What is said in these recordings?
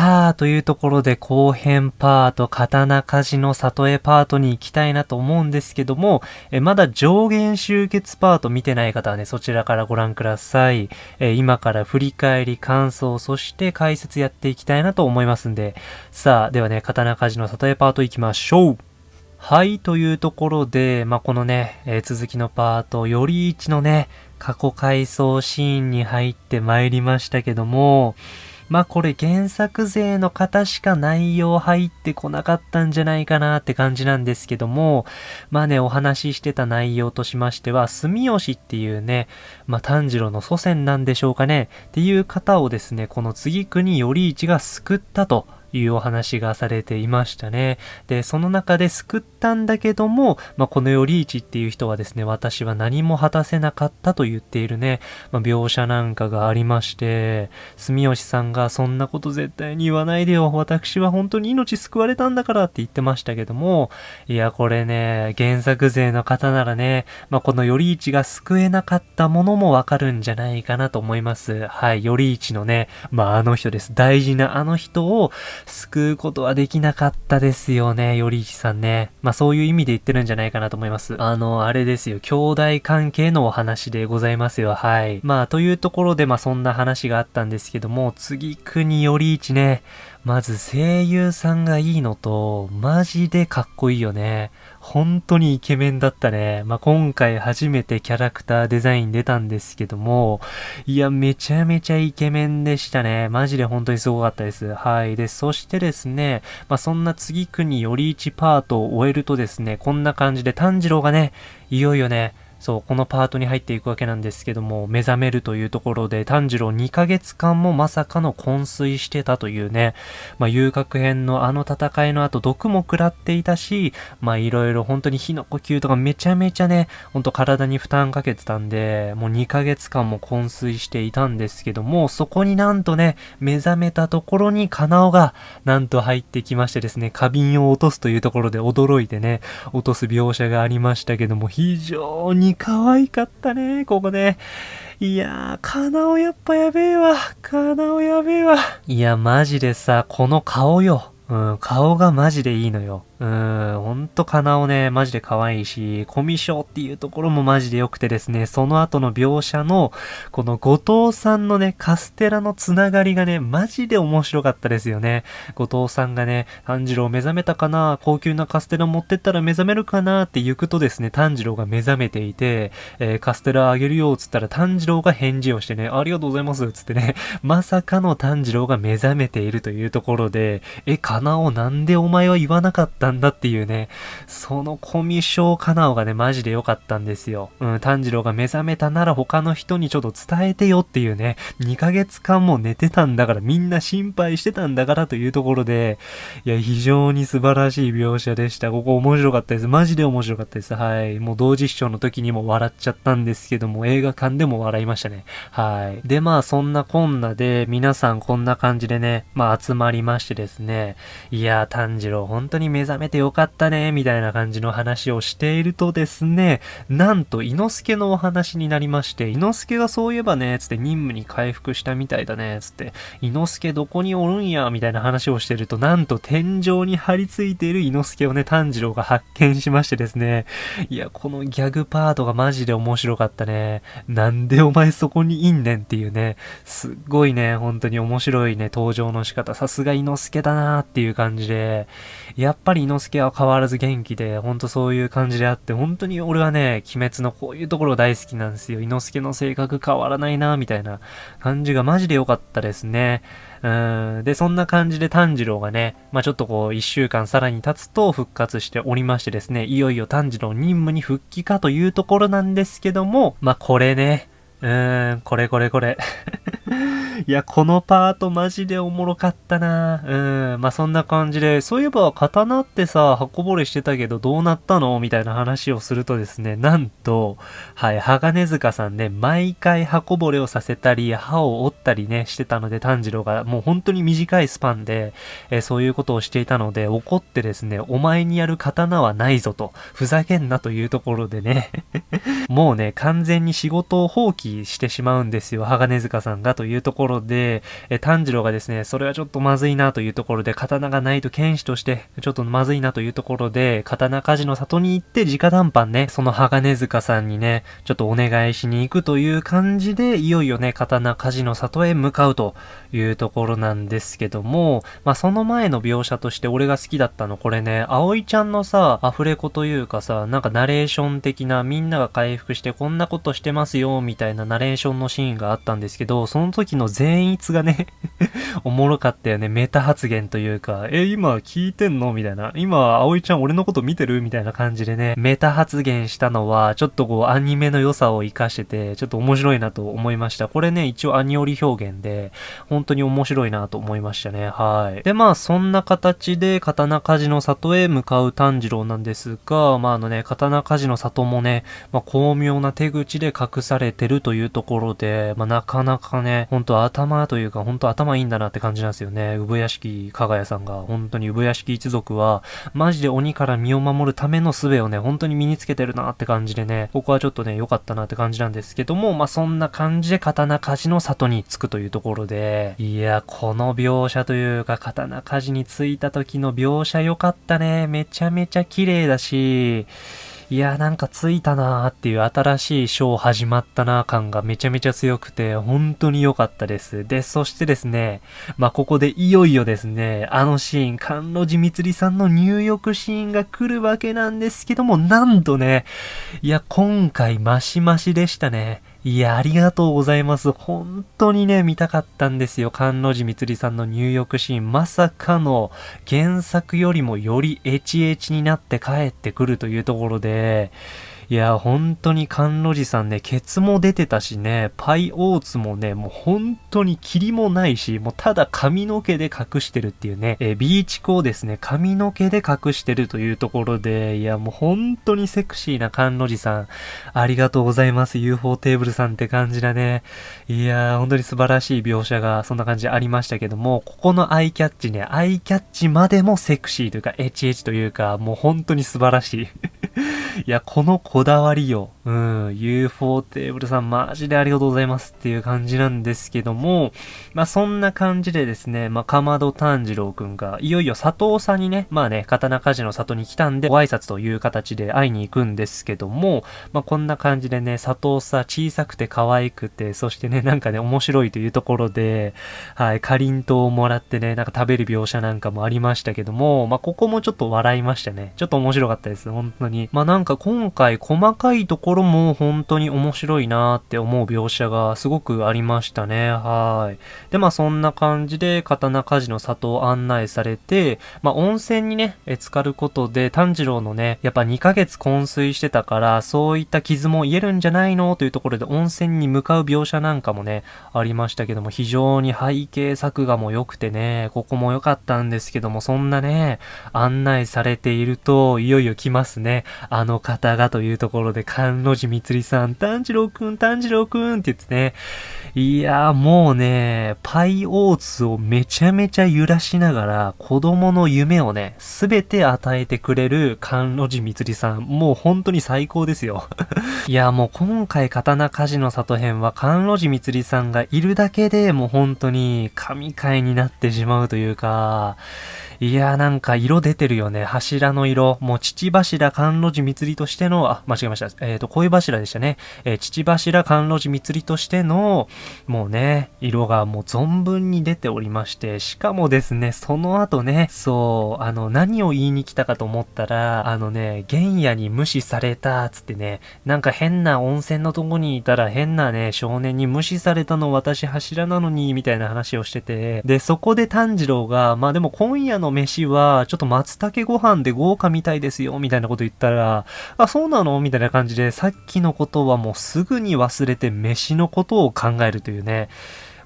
さあ、というところで後編パート、刀鍛冶の里へパートに行きたいなと思うんですけども、えまだ上限集結パート見てない方はね、そちらからご覧ください。え今から振り返り、感想、そして解説やっていきたいなと思いますんで、さあ、ではね、刀鍛冶の里へパート行きましょうはい、というところで、まあ、このね、えー、続きのパート、より一のね、過去回想シーンに入って参りましたけども、まあこれ原作勢の方しか内容入ってこなかったんじゃないかなって感じなんですけども、まあね、お話ししてた内容としましては、住吉っていうね、まあ炭治郎の祖先なんでしょうかね、っていう方をですね、この次国頼一が救ったと。いうお話がされていましたね。で、その中で救ったんだけども、まあ、この頼一っていう人はですね、私は何も果たせなかったと言っているね、まあ、描写なんかがありまして、住吉さんがそんなこと絶対に言わないでよ。私は本当に命救われたんだからって言ってましたけども、いや、これね、原作勢の方ならね、まあ、この頼一が救えなかったものもわかるんじゃないかなと思います。はい、頼一のね、まあ、あの人です。大事なあの人を、救うことはできなかったですよね、より一さんね。まあそういう意味で言ってるんじゃないかなと思います。あの、あれですよ、兄弟関係のお話でございますよ、はい。まあというところで、まあそんな話があったんですけども、次国より一ね、まず声優さんがいいのと、マジでかっこいいよね。本当にイケメンだったね。まあ、今回初めてキャラクターデザイン出たんですけども、いや、めちゃめちゃイケメンでしたね。マジで本当にすごかったです。はい。で、そしてですね、まあ、そんな次国より1パートを終えるとですね、こんな感じで炭治郎がね、いよいよね、そう、このパートに入っていくわけなんですけども、目覚めるというところで、炭治郎2ヶ月間もまさかの昏睡してたというね、まあ、遊郭編のあの戦いの後、毒も食らっていたし、まあ、いろいろ本当に火の呼吸とかめちゃめちゃね、ほんと体に負担かけてたんで、もう2ヶ月間も昏睡していたんですけども、そこになんとね、目覚めたところにカナオが、なんと入ってきましてですね、花瓶を落とすというところで驚いてね、落とす描写がありましたけども、非常にに可愛かったね、ここね。いやー、カナオやっぱやべえわ。カナオやべえわ。いや、マジでさ、この顔よ。うん、顔がマジでいいのよ。うーん、ほんとかなおね、マジで可愛いし、コミュ障っていうところもマジで良くてですね、その後の描写の、この後藤さんのね、カステラのつながりがね、マジで面白かったですよね。後藤さんがね、炭治郎目覚めたかな高級なカステラ持ってったら目覚めるかなって行くとですね、炭治郎が目覚めていて、えー、カステラあげるよ、つったら炭治郎が返事をしてね、ありがとうございます、つってね、まさかの炭治郎が目覚めているというところで、え、かなおなんでお前は言わなかったたんだっていうね、そのコミュ障かなおがね、マジで良かったんですよ。うん、炭治郎が目覚めたなら他の人にちょっと伝えてよっていうね、2ヶ月間も寝てたんだから、みんな心配してたんだからというところで、いや、非常に素晴らしい描写でした。ここ面白かったです。マジで面白かったです。はい。もう同時視聴の時にも笑っちゃったんですけども、映画館でも笑いましたね。はい。で、まあ、そんなこんなで、皆さんこんな感じでね、まあ、集まりましてですね、いや、炭治郎本当に目覚めめてよかったね、みたいな感じの話をしているとですね、なんと、伊之助のお話になりまして、伊之助がそういえばね、つって任務に回復したみたいだね、つって、伊之助どこにおるんや、みたいな話をしてると、なんと天井に張り付いている伊之助をね、炭治郎が発見しましてですね、いや、このギャグパートがマジで面白かったね。なんでお前そこにいんねんっていうね、すっごいね、本当に面白いね、登場の仕方、さすが伊之助だなーっていう感じで、やっぱり之助は変わらず元気で、ほんとそういう感じであって、本当に俺はね、鬼滅のこういうところ大好きなんですよ。伊之助の性格変わらないな、みたいな感じがマジで良かったですね。うん。で、そんな感じで炭治郎がね、まあちょっとこう、一週間さらに経つと復活しておりましてですね、いよいよ炭治郎任務に復帰かというところなんですけども、まあこれね、うーん、これこれこれ。いや、このパートマジでおもろかったな。うん、まあ、そんな感じで、そういえば刀ってさ、箱ぼれしてたけどどうなったの？みたいな話をするとですね、なんと、はい、鋼塚さんね、毎回箱ぼれをさせたり、歯を折ったりね、してたので、炭治郎がもう本当に短いスパンで、えー、そういうことをしていたので、怒ってですね、お前にやる刀はないぞと、ふざけんなというところでね、もうね、完全に仕事を放棄してしまうんですよ、鋼塚さんがというところろで、え炭治郎がですね、それはちょっとまずいなというところで、刀がないと剣士として、ちょっとまずいなというところで、刀鍛冶の里に行って、直談判ね、その鋼塚さんにね、ちょっとお願いしに行くという感じで、いよいよね、刀鍛冶の里へ向かうというところなんですけども、まあ、その前の描写として俺が好きだったの、これね、葵ちゃんのさ、アフレコというかさ、なんかナレーション的な、みんなが回復してこんなことしてますよ、みたいなナレーションのシーンがあったんですけど、その時の善逸がね おもろかったよね。メタ発言というか、え、今聞いてんの？みたいな。今、葵ちゃん俺のこと見てる？みたいな感じでね、メタ発言したのは、ちょっとこう、アニメの良さを活かしてて、ちょっと面白いなと思いました。これね、一応アニオリ表現で、本当に面白いなと思いましたね。はい。で、まあ、そんな形で、刀鍛冶の里へ向かう炭治郎なんですが、まあ、あのね、刀鍛冶の里もね、まあ、巧妙な手口で隠されてるというところで、まあ、なかなかね、本当頭というか、本当頭いいんだなって感じなんですよね。産屋敷かがやさんが、本当に産屋敷一族は、マジで鬼から身を守るための術をね、本当に身につけてるなって感じでね、ここはちょっとね、良かったなって感じなんですけども、まあ、そんな感じで刀鍛冶の里に着くというところで、いや、この描写というか、刀鍛冶に着いた時の描写良かったね。めちゃめちゃ綺麗だし、いやー、なんかついたなーっていう新しいショー始まったなー感がめちゃめちゃ強くて、本当に良かったです。で、そしてですね、まあ、ここでいよいよですね、あのシーン、関路寺光さんの入浴シーンが来るわけなんですけども、なんとね、いや、今回マシマシでしたね。いや、ありがとうございます。本当にね、見たかったんですよ。菅路寺光さんの入浴シーン。まさかの原作よりもよりエチエチになって帰ってくるというところで、いや、本当に甘露寺さんね、ケツも出てたしね、パイオーツもね、もう本当に霧もないし、もうただ髪の毛で隠してるっていうね、え、ビーチコをですね、髪の毛で隠してるというところで、いや、もう本当にセクシーな甘露寺さん、ありがとうございます、UFO テーブルさんって感じだね。いや、本当に素晴らしい描写が、そんな感じありましたけども、ここのアイキャッチね、アイキャッチまでもセクシーというか、エチエチというか、もう本当に素晴らしい。いや、このこだわりよ。うん、UFO テーブルさんマジでありがとうございますっていう感じなんですけども、まあそんな感じでですね、まあかまど炭治郎くんが、いよいよ佐藤さんにね、まあね、刀鍛冶の里に来たんで、ご挨拶という形で会いに行くんですけども、まあこんな感じでね、佐藤さん小さくて可愛くて、そしてね、なんかね、面白いというところで、はい、かりんとうをもらってね、なんか食べる描写なんかもありましたけども、まあここもちょっと笑いましたね。ちょっと面白かったです、本当に。まあなんか今回細かいところろも本当に面白いなって思う描写がすごくありましたね。はい。で、まあそんな感じで刀鍛冶の里を案内されて、まあ温泉にね、え浸かることで炭治郎のね、やっぱ2ヶ月昏睡してたから、そういった傷も癒えるんじゃないの？というところで温泉に向かう描写なんかもね、ありましたけども、非常に背景作画も良くてね、ここも良かったんですけども、そんなね、案内されていると、いよいよ来ますね。あの方がというところで、関路寺光さん、炭治郎くん、炭治郎くんって言ってね、いやーもうね、パイオーツをめちゃめちゃ揺らしながら、子供の夢をね、すべて与えてくれる関路寺光さん、もう本当に最高ですよ。いやもう今回刀鍛冶の里編は関路寺光さんがいるだけでもう本当に神回になってしまうというか、いやーなんか色出てるよね。柱の色。もう父柱甘露寺祭りとしての、あ、間違えました。えっ、ー、と、恋柱でしたね。えー、父柱甘露寺祭りとしての、もうね、色がもう存分に出ておりまして、しかもですね、その後ね、そう、あの、何を言いに来たかと思ったら、あのね、原野に無視された、つってね、なんか変な温泉のとこにいたら変なね、少年に無視されたの私柱なのに、みたいな話をしてて、で、そこで炭治郎が、まあでも今夜のの飯は、ちょっと松茸ご飯で豪華みたいですよ、みたいなこと言ったら、あ、そうなの？みたいな感じで、さっきのことはもうすぐに忘れて飯のことを考えるというね。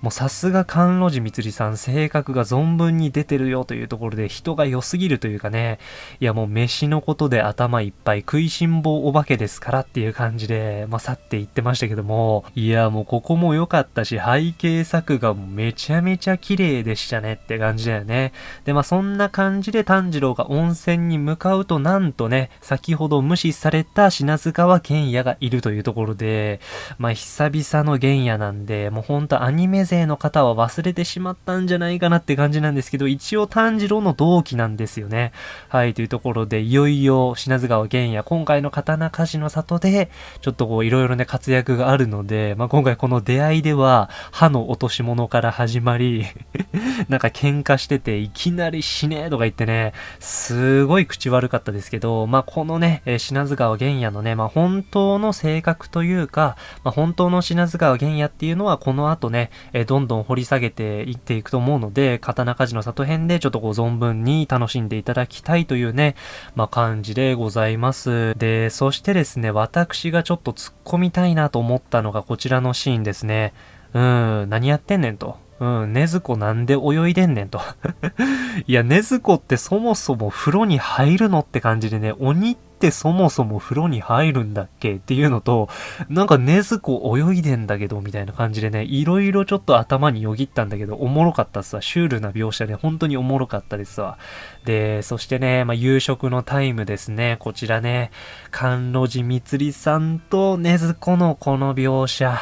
もうさすが関路寺光さん、性格が存分に出てるよというところで人が良すぎるというかね、いやもう飯のことで頭いっぱい食いしん坊お化けですからっていう感じで、まあ、去っていってましたけども、いやもうここも良かったし、背景作画もめちゃめちゃ綺麗でしたねって感じだよね。で、まあそんな感じで炭治郎が温泉に向かうとなんとね、先ほど無視された品津川玄也がいるというところで、まあ久々の玄也なんで、もうほんとアニメ勢の方は忘れてしまったんじゃないかなって感じなんですけど、一応炭治郎の同期なんですよね。はい、というところで、いよいよ品津川玄也、今回の刀鍛冶の里で、ちょっとこう、いろいろね、活躍があるので、まあ、今回この出会いでは、歯の落とし物から始まり なんか喧嘩してて、いきなり死ねとか言ってね、すごい口悪かったですけど、まあ、このね、え品津川玄也のね、まあ、本当の性格というか、まあ、本当の品津川玄也っていうのは、この後ね、えどんどん掘り下げていっていくと思うので、刀鍛冶の里編でちょっとこう存分に楽しんでいただきたいというね、まあ、感じでございます。で、そしてですね、私がちょっと突っ込みたいなと思ったのがこちらのシーンですね。うん、何やってんねんと。うん、ねずこなんで泳いでんねんと。いや、ねずこってそもそも風呂に入るのって感じでね、鬼ってそもそも風呂に入るんだっけっていうのと、なんかねずこ泳いでんだけど、みたいな感じでね、いろいろちょっと頭によぎったんだけど、おもろかったっすわ。シュールな描写で本当におもろかったですわ。で、そしてね、まあ、夕食のタイムですね。こちらね、甘露寺みつりさんとねずこのこの描写。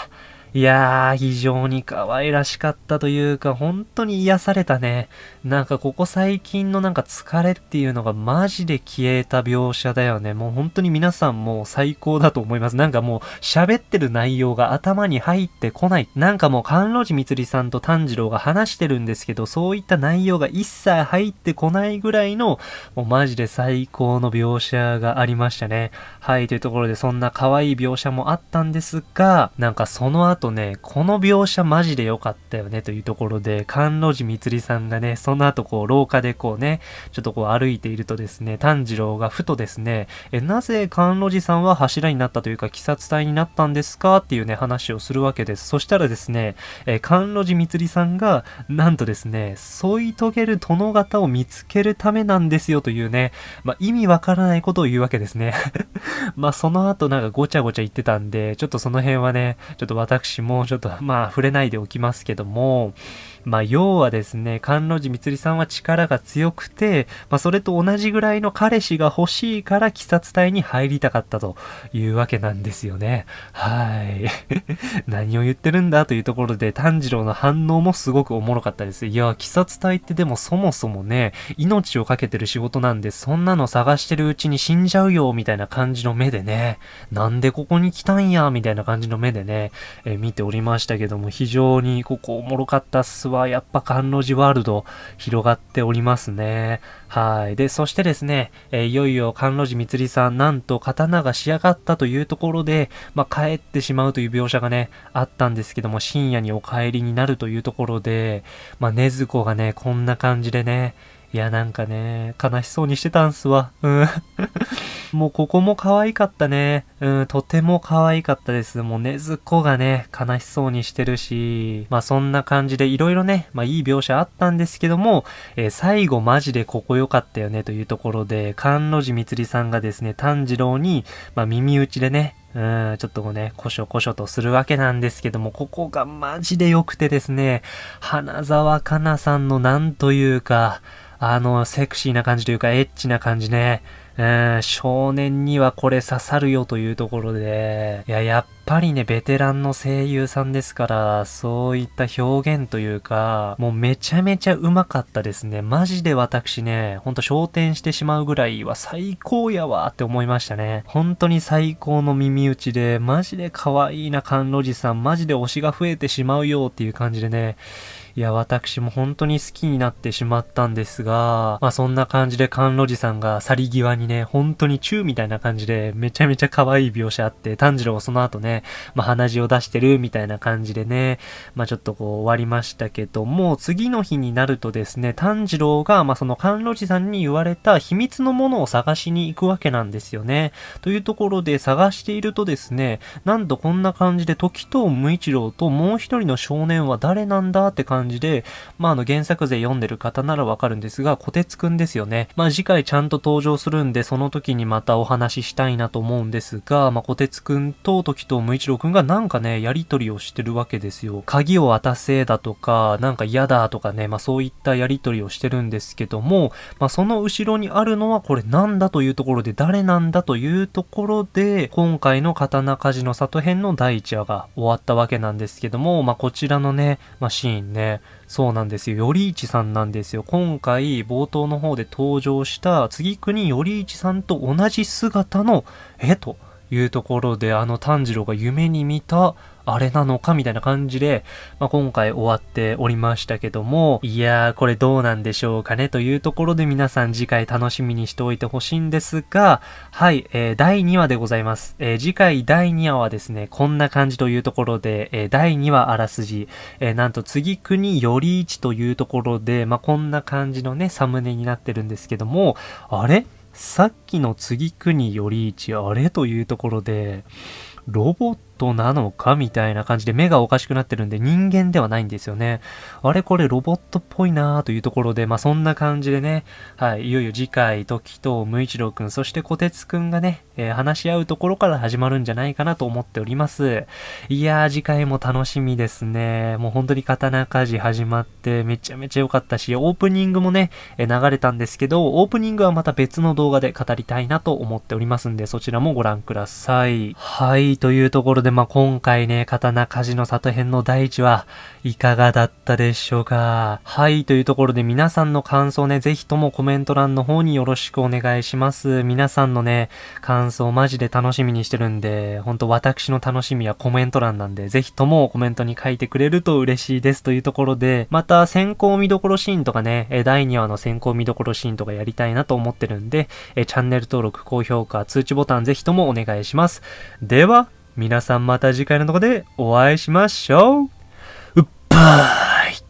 いやー、非常に可愛らしかったというか、本当に癒されたね。なんかここ最近のなんか疲れっていうのがマジで消えた描写だよね。もう本当に皆さんもう最高だと思います。なんかもう喋ってる内容が頭に入ってこない。なんかもう甘露寺みつりさんと炭治郎が話してるんですけど、そういった内容が一切入ってこないぐらいの、もうマジで最高の描写がありましたね。はい、というところでそんな可愛い描写もあったんですが、なんかその後とね、この描写マジで良かったよねというところで、甘露寺みつりさんがね、その後こう廊下でこうね、ちょっとこう歩いているとですね、炭治郎がふとですね、え、なぜ甘露寺さんは柱になったというか、鬼殺隊になったんですかっていうね、話をするわけです。そしたらですね、え、甘露寺みつりさんが、なんとですね、添い遂げる殿方を見つけるためなんですよというね、まあ、意味わからないことを言うわけですね。まあ、その後なんかごちゃごちゃ言ってたんで、ちょっとその辺はね、ちょっと私もちょっとまあ触れないでおきますけども、まあ要はですね、甘露寺みつりさんは力が強くて、まあそれと同じぐらいの彼氏が欲しいから鬼殺隊に入りたかったというわけなんですよね。はい。何を言ってるんだというところで炭治郎の反応もすごくおもろかったです。いや、鬼殺隊ってでもそもそもね、命をかけてる仕事なんで、そんなの探してるうちに死んじゃうよ、みたいな感感じの目でね、なんでここに来たんや、みたいな感じの目でね、えー、見ておりましたけども、非常にここおもろかったっすわ。やっぱ甘露寺ワールド広がっておりますね。はい。で、そしてですね、えー、いよいよ甘露寺みつりさん、なんと刀が仕上がったというところで、まあ、帰ってしまうという描写がね、あったんですけども、深夜にお帰りになるというところで、まあ、ねずこがね、こんな感じでね、いや、なんかね、悲しそうにしてたんすわ。うん。もうここも可愛かったね。うん、とても可愛かったです。もうねずこがね、悲しそうにしてるし、まあそんな感じでいろいろね、まあいい描写あったんですけども、えー、最後マジでここ良かったよねというところで、甘露寺みつりさんがですね、炭治郎に、まあ耳打ちでね、うん、ちょっとね、こしょこしょとするわけなんですけども、ここがマジで良くてですね、花沢香菜さんのなんというか、あの、セクシーな感じというか、エッチな感じね。うん、少年にはこれ刺さるよというところで、いや、やっぱりね、ベテランの声優さんですから、そういった表現というか、もうめちゃめちゃうまかったですね。マジで私ね、ほんと焦点してしまうぐらいは最高やわって思いましたね。本当に最高の耳打ちで、マジで可愛いな甘露寺さん、マジで推しが増えてしまうよっていう感じでね、いや、私も本当に好きになってしまったんですが、まあそんな感じで甘露寺さんが去り際にね、本当にチューみたいな感じでめちゃめちゃ可愛い描写あって、炭治郎その後ね、まあ鼻血を出してるみたいな感じでね、まあちょっとこう終わりましたけども、次の日になるとですね、炭治郎が、まあその甘露寺さんに言われた秘密のものを探しに行くわけなんですよね。というところで探しているとですね、なんとこんな感じで時藤無一郎ともう一人の少年は誰なんだって感じ感じで、まあ、あの、原作勢読んでる方ならわかるんですが、小鉄くんですよね。まあ、次回ちゃんと登場するんで、その時にまたお話ししたいなと思うんですが、まあ、小鉄くんと時と無一郎くんがなんかね、やりとりをしてるわけですよ。鍵を渡せだとか、なんか嫌だとかね、まあ、そういったやりとりをしてるんですけども、まあ、その後ろにあるのはこれなんだというところで、誰なんだというところで、今回の刀鍛冶の里編の第1話が終わったわけなんですけども、まあ、こちらのね、まあ、シーンね、そうなんですよ。頼一さんなんですよ。今回、冒頭の方で登場した、次国頼一さんと同じ姿の、絵というところで、あの炭治郎が夢に見た、あれなのかみたいな感じで、まあ、今回終わっておりましたけども、いやー、これどうなんでしょうかねというところで皆さん次回楽しみにしておいてほしいんですが、はい、えー、第2話でございます。えー、次回第2話はですね、こんな感じというところで、えー、第2話あらすじ、えなんと次国より1というところで、まあ、こんな感じのね、サムネになってるんですけども、あれ？さっきの次国より1、あれ？というところで、ロボットなのかみたいな感じで目がおかしくなってるんで人間ではないんですよね。あれこれロボットっぽいなーというところで、まあそんな感じでね、はい、いよいよ次回、時と無一郎くん、そして小鉄くんがね、えー、話し合うところから始まるんじゃないかなと思っております。いやー、次回も楽しみですね。もう本当に刀鍛冶始まってめちゃめちゃ良かったし、オープニングもね、えー、流れたんですけど、オープニングはまた別の動画で語りたいなと思っておりますんで、そちらもご覧ください。はい、というところで、でまあ今回ね、刀鍛冶の里編の第一話、いかがだったでしょうか？はい、というところで皆さんの感想ね、ぜひともコメント欄の方によろしくお願いします。皆さんのね、感想マジで楽しみにしてるんで、ほんと私の楽しみはコメント欄なんで、ぜひともコメントに書いてくれると嬉しいですというところで、また先行見どころシーンとかね、第2話の先行見どころシーンとかやりたいなと思ってるんで、チャンネル登録、高評価、通知ボタンぜひともお願いします。では、皆さんまた次回のとこでお会いしましょう。うっばーい